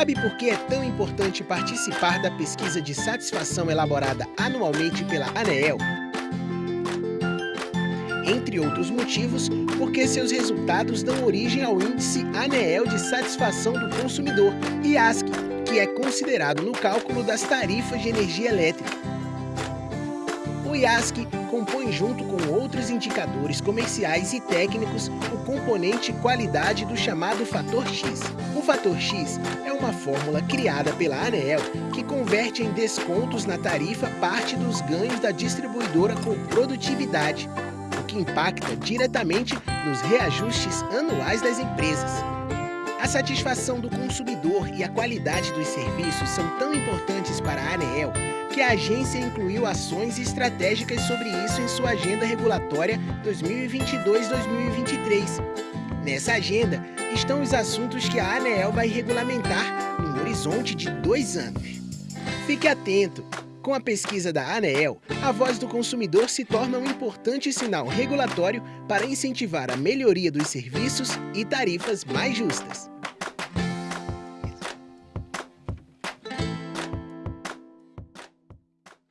Sabe por que é tão importante participar da pesquisa de satisfação elaborada anualmente pela ANEEL? Entre outros motivos, porque seus resultados dão origem ao Índice ANEEL de Satisfação do Consumidor, IASC, que é considerado no cálculo das tarifas de energia elétrica. O IASC compõe junto com outros indicadores comerciais e técnicos o componente qualidade do chamado fator X. O fator X é uma fórmula criada pela ANEEL que converte em descontos na tarifa parte dos ganhos da distribuidora com produtividade, o que impacta diretamente nos reajustes anuais das empresas. A satisfação do consumidor e a qualidade dos serviços são tão importantes para a ANEEL que a agência incluiu ações estratégicas sobre isso em sua agenda regulatória 2022-2023. Nessa agenda estão os assuntos que a ANEEL vai regulamentar num horizonte de dois anos. Fique atento! Com a pesquisa da ANEEL, a voz do consumidor se torna um importante sinal regulatório para incentivar a melhoria dos serviços e tarifas mais justas.